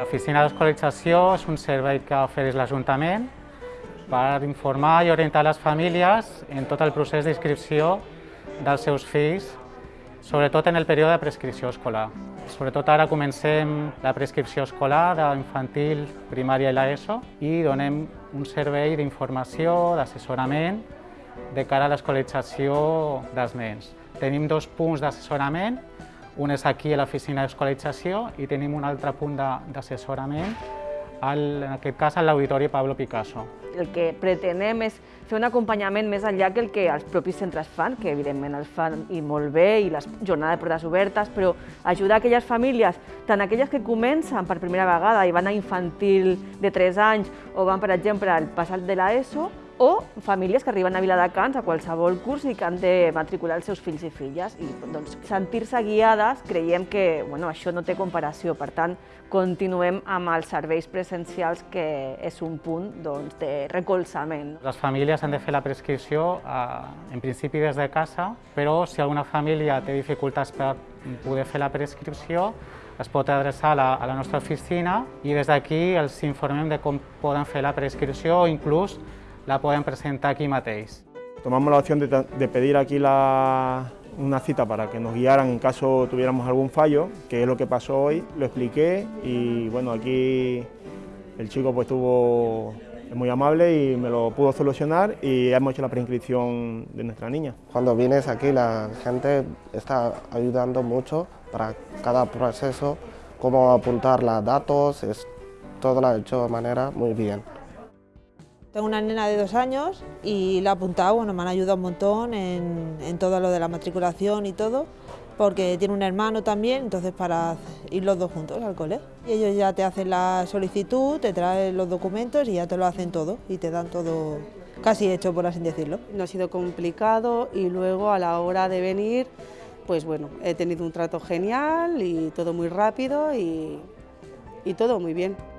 L'oficina d'escolarització és un servei que ofereix l'Ajuntament per informar i orientar les famílies en tot el procés d'inscripció dels seus fills, sobretot en el període de prescripció escolar. Sobretot ara comencem la prescripció escolar d'infantil, primària i l'ESO i donem un servei d'informació, d'assessorament de cara a l'escolarització dels nens. Tenim dos punts d'assessorament, un és aquí a l'oficina d'escolarització i tenim un altre punt d'assessorament, en aquest cas a l'Auditori Pablo Picasso. El que pretenem és fer un acompanyament més enllà que el que els propis centres fan, que evidentment els fan i molt bé, i les jornades de portes obertes, però ajudar aquelles famílies, tant aquelles que comencen per primera vegada i van a infantil de 3 anys o van, per exemple, al passat de l'ESO, o famílies que arriben a Viladecans a qualsevol curs i que han de matricular els seus fills i filles. I doncs, sentir-se guiades creiem que bueno, això no té comparació, per tant, continuem amb els serveis presencials que és un punt doncs, de recolzament. Les famílies han de fer la prescripció eh, en principi des de casa, però si alguna família té dificultats per poder fer la prescripció, es pot adreçar a la, a la nostra oficina i des d'aquí els informem de com poden fer la prescripció o inclús la pueden presentar aquí mateix. Tomamos la opción de, de pedir aquí la, una cita para que nos guiaran en caso tuviéramos algún fallo, que es lo que pasó hoy, lo expliqué y bueno, aquí el chico pues estuvo muy amable y me lo pudo solucionar y hemos hecho la preinscripción de nuestra niña. Cuando vienes aquí la gente está ayudando mucho para cada proceso, cómo apuntar los datos, es, todo lo ha hecho de manera muy bien. Tengo una nena de dos años y la he apuntado, bueno, me han ayudado un montón en, todo lo de la matriculación y todo, porque tiene un hermano también, entonces para ir los dos juntos al cole. Y ellos ya te hacen la solicitud, te traen los documentos y ya te lo hacen todo y te dan todo casi hecho, por así decirlo. No ha sido complicado y luego a la hora de venir, pues bueno, he tenido un trato genial y todo muy rápido y todo muy bien.